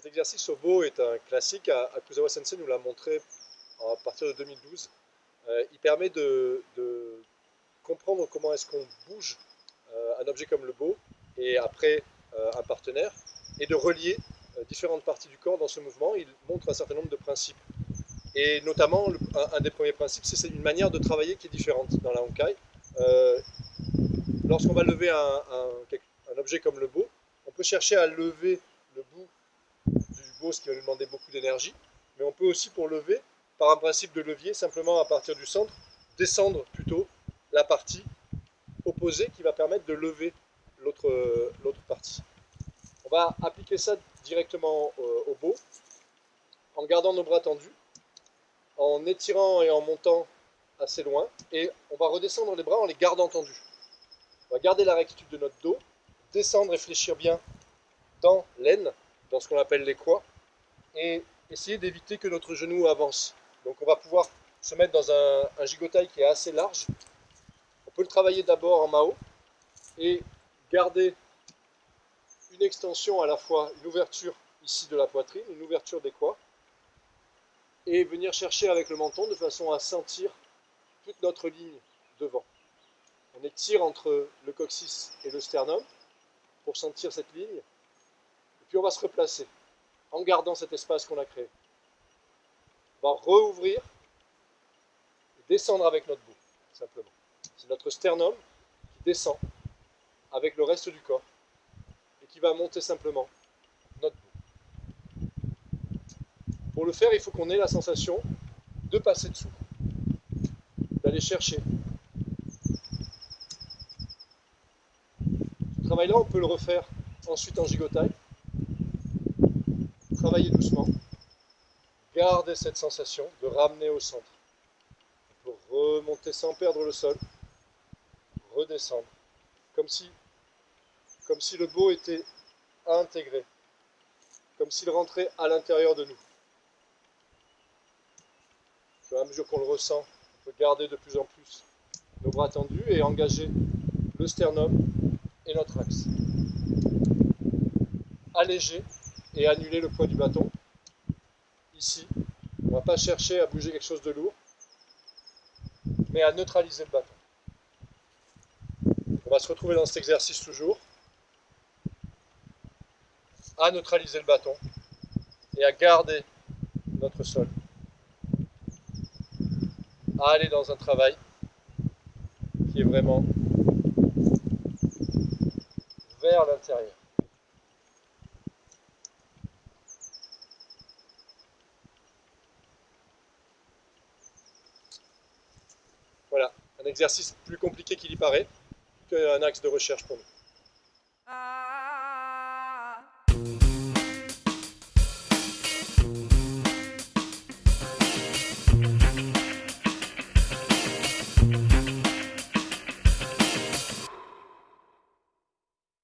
Cet exercice au beau est un classique. Akuzawa Sensei nous l'a montré à partir de 2012. Euh, il permet de, comprendre comment est-ce qu'on bouge euh, un objet comme le beau et après euh, un partenaire et de relier différentes parties du corps dans ce mouvement. Il montre un certain nombre de principes. Et notamment, un, des premiers principes, c'est une manière de travailler qui est différente dans la Honkai. Lorsqu'on va lever un, objet comme le beau, on peut chercher à lever ce qui va nous demander beaucoup d'énergie, mais on peut aussi pour lever, par un principe de levier, simplement à partir du centre, descendre plutôt la partie opposée qui va permettre de lever l'autre partie. On va appliquer ça directement au beau, en gardant nos bras tendus, en étirant et en montant assez loin, et on va redescendre les bras en les gardant tendus. On va garder la rectitude de notre dos, descendre et fléchir bien dans l'aine, dans ce qu'on appelle les croix, et essayer d'éviter que notre genou avance. Donc on va pouvoir se mettre dans un, gigotail qui est assez large. On peut le travailler d'abord en Mao et garder une extension à la fois, une ouverture ici de la poitrine, une ouverture des croix, et venir chercher avec le menton de façon à sentir toute notre ligne devant. On étire entre le coccyx et le sternum pour sentir cette ligne, et puis on va se replacer en gardant cet espace qu'on a créé. On va rouvrir et descendre avec notre bout, simplement. C'est notre sternum qui descend avec le reste du corps et qui va monter simplement notre bout. Pour le faire, il faut qu'on ait la sensation de passer dessous, d'aller chercher. Ce travail-là, on peut le refaire ensuite en gigotaille travailler doucement. Gardez cette sensation de ramener au centre. Remonter sans perdre le sol. Redescendre. Comme si, comme si le beau était intégré. Comme s'il rentrait à l'intérieur de nous. À mesure qu'on le ressent, on peut garder de plus en plus nos bras tendus et engager le sternum et notre axe. Alléger et annuler le poids du bâton. Ici, on ne va pas chercher à bouger quelque chose de lourd, mais à neutraliser le bâton. On va se retrouver dans cet exercice toujours, à neutraliser le bâton et à garder notre sol, à aller dans un travail qui est vraiment vers l'intérieur. Voilà, un exercice plus compliqué qu'il y paraît, qu'un axe de recherche pour nous. Ah.